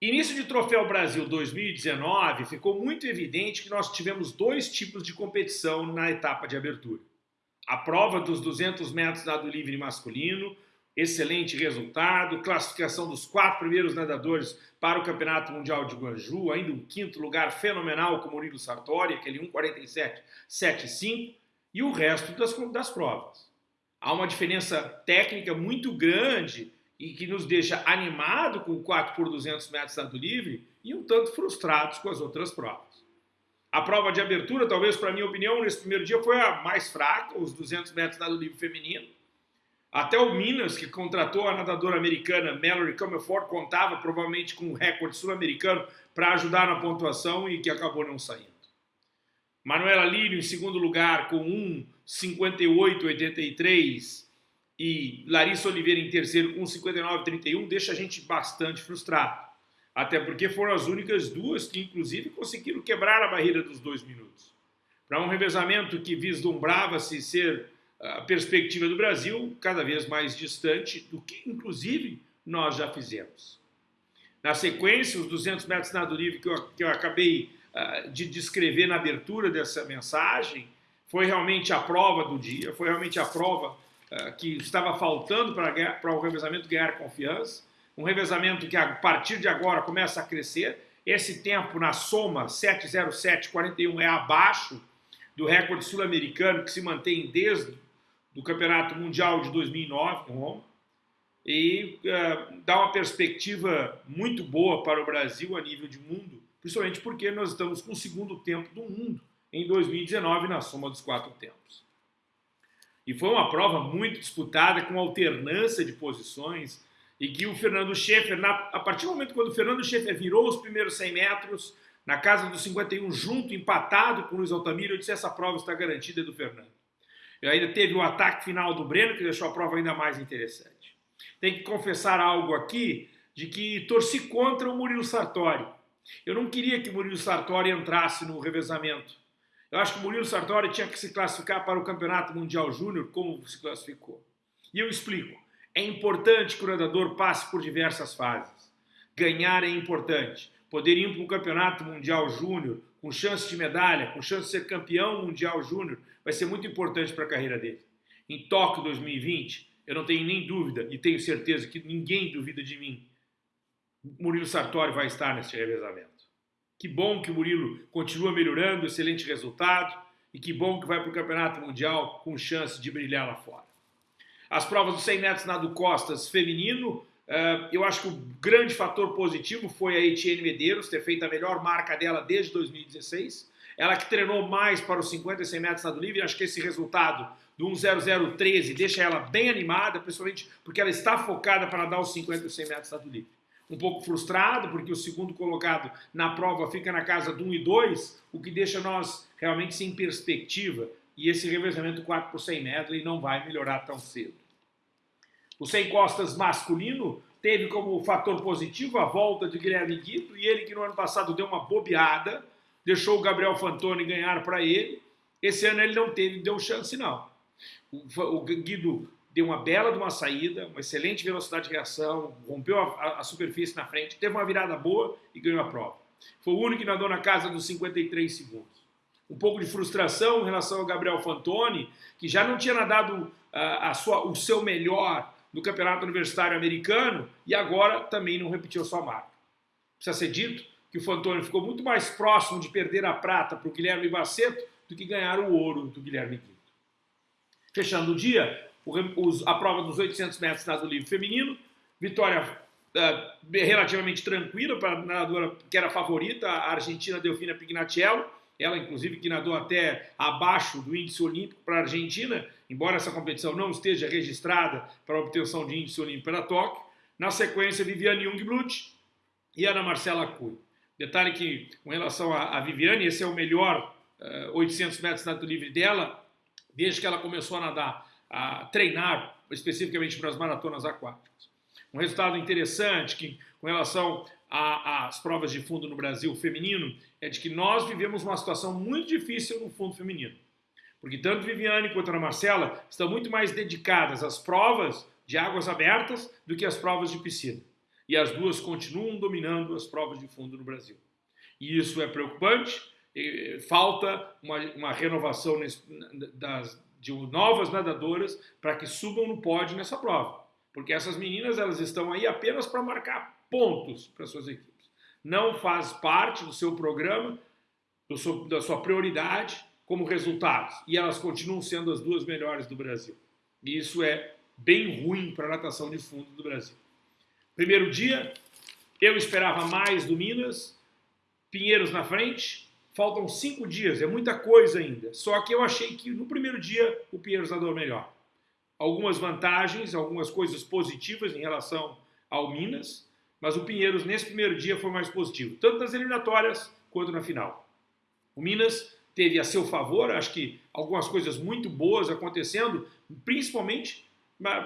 Início de Troféu Brasil 2019, ficou muito evidente que nós tivemos dois tipos de competição na etapa de abertura. A prova dos 200 metros nado livre masculino, excelente resultado, classificação dos quatro primeiros nadadores para o Campeonato Mundial de Guangzhou, ainda um quinto lugar fenomenal com Murilo Sartori, aquele 1,47,75, e o resto das, das provas. Há uma diferença técnica muito grande e que nos deixa animado com o 4 por 200 metros nado livre e um tanto frustrados com as outras provas. A prova de abertura, talvez para minha opinião, nesse primeiro dia foi a mais fraca, os 200 metros nado livre feminino. Até o Minas, que contratou a nadadora americana Mallory Comerford, contava provavelmente com um recorde sul-americano para ajudar na pontuação e que acabou não saindo. Manuela Lírio em segundo lugar com 1,58,83 e Larissa Oliveira em terceiro com 59,31 deixa a gente bastante frustrado. Até porque foram as únicas duas que, inclusive, conseguiram quebrar a barreira dos dois minutos. Para um revezamento que vislumbrava-se ser a perspectiva do Brasil cada vez mais distante do que, inclusive, nós já fizemos. Na sequência, os 200 metros nado livre que eu, que eu acabei uh, de descrever na abertura dessa mensagem, foi realmente a prova do dia, foi realmente a prova que estava faltando para, para o revezamento ganhar confiança, um revezamento que a partir de agora começa a crescer, esse tempo na soma 7.07.41 é abaixo do recorde sul-americano que se mantém desde do Campeonato Mundial de 2009 em Roma e uh, dá uma perspectiva muito boa para o Brasil a nível de mundo, principalmente porque nós estamos com o segundo tempo do mundo em 2019 na soma dos quatro tempos. E foi uma prova muito disputada, com alternância de posições, e que o Fernando Schaeffer, na, a partir do momento quando o Fernando Schaeffer virou os primeiros 100 metros, na casa dos 51, junto, empatado com o Luiz Altamiro, eu disse, essa prova está garantida é do Fernando. E ainda teve o ataque final do Breno, que deixou a prova ainda mais interessante. Tem que confessar algo aqui, de que torci contra o Murilo Sartori. Eu não queria que o Murilo Sartori entrasse no revezamento. Eu acho que o Murilo Sartori tinha que se classificar para o Campeonato Mundial Júnior, como se classificou. E eu explico. É importante que o nadador passe por diversas fases. Ganhar é importante. Poder ir para um Campeonato Mundial Júnior com chance de medalha, com chance de ser campeão mundial júnior, vai ser muito importante para a carreira dele. Em Tóquio 2020, eu não tenho nem dúvida, e tenho certeza que ninguém duvida de mim, Murilo Sartori vai estar nesse revezamento. Que bom que o Murilo continua melhorando, excelente resultado, e que bom que vai para o Campeonato Mundial com chance de brilhar lá fora. As provas dos 100 metros nado costas feminino, Uh, eu acho que o grande fator positivo foi a Etienne Medeiros ter feito a melhor marca dela desde 2016. Ela que treinou mais para os 50 e 100 metros nado livre, acho que esse resultado do 1.0013 deixa ela bem animada, principalmente porque ela está focada para dar os 50 e 100 metros nado livre. Um pouco frustrado, porque o segundo colocado na prova fica na casa do 1 e 2, o que deixa nós realmente sem perspectiva, e esse revezamento 4 por 100 metros não vai melhorar tão cedo. O sem costas masculino teve como fator positivo a volta de Guilherme Guido e ele que no ano passado deu uma bobeada, deixou o Gabriel Fantoni ganhar para ele. Esse ano ele não teve, deu chance não. O Guido deu uma bela de uma saída, uma excelente velocidade de reação, rompeu a, a, superfície na frente, teve uma virada boa e ganhou a prova. Foi o único que nadou na casa dos 53 segundos. Um pouco de frustração em relação ao Gabriel Fantoni, que já não tinha nadado uh, a sua, o seu melhor no Campeonato Universitário Americano e agora também não repetiu sua marca. Precisa ser dito que o Fantoni ficou muito mais próximo de perder a prata para o Guilherme Baceto do que ganhar o ouro do Guilherme Quinto. Fechando o dia, a prova dos 800 metros nado livre feminino, vitória uh, relativamente tranquila para a nadadora que era favorita, a argentina Delfina Pignatiello, ela inclusive que nadou até abaixo do índice olímpico para a Argentina, embora essa competição não esteja registrada para a obtenção de índice olímpico para Tóquio. Na sequência, Viviane Jungblut e Ana Marcela Cui. Detalhe que, com relação a, Viviane, esse é o melhor uh, 800 metros nado livre dela, desde que ela começou a nadar, a treinar especificamente para as maratonas aquáticas. Um resultado interessante que, com relação às provas de fundo no Brasil feminino, é de que nós vivemos uma situação muito difícil no fundo feminino. Porque tanto Viviane quanto a Marcela estão muito mais dedicadas às provas de águas abertas do que às provas de piscina. E as duas continuam dominando as provas de fundo no Brasil. E isso é preocupante, falta uma, uma renovação nesse, das, de novas nadadoras para que subam no pódio nessa prova. Porque essas meninas elas estão aí apenas para marcar pontos para suas equipes. Não faz parte do seu programa, do seu, da sua prioridade como resultados. E elas continuam sendo as duas melhores do Brasil. E isso é bem ruim para a natação de fundo do Brasil. Primeiro dia, eu esperava mais do Minas, Pinheiros na frente, faltam cinco dias, é muita coisa ainda. Só que eu achei que no primeiro dia o Pinheiros nadou melhor. Algumas vantagens, algumas coisas positivas em relação ao Minas, mas o Pinheiros nesse primeiro dia foi mais positivo, tanto nas eliminatórias quanto na final. O Minas teve a seu favor, acho que algumas coisas muito boas acontecendo, principalmente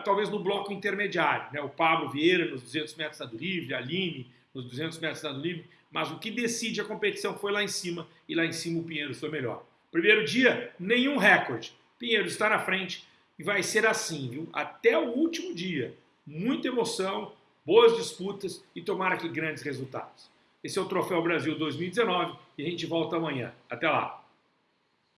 talvez no bloco intermediário. Né? O Pablo Vieira nos 200 metros nado livre, a Aline nos 200 metros nado livre, mas o que decide a competição foi lá em cima, e lá em cima o Pinheiros foi melhor. Primeiro dia, nenhum recorde. Pinheiros está na frente e vai ser assim, viu? Até o último dia. Muita emoção, boas disputas e tomara que grandes resultados. Esse é o Troféu Brasil 2019 e a gente volta amanhã. Até lá!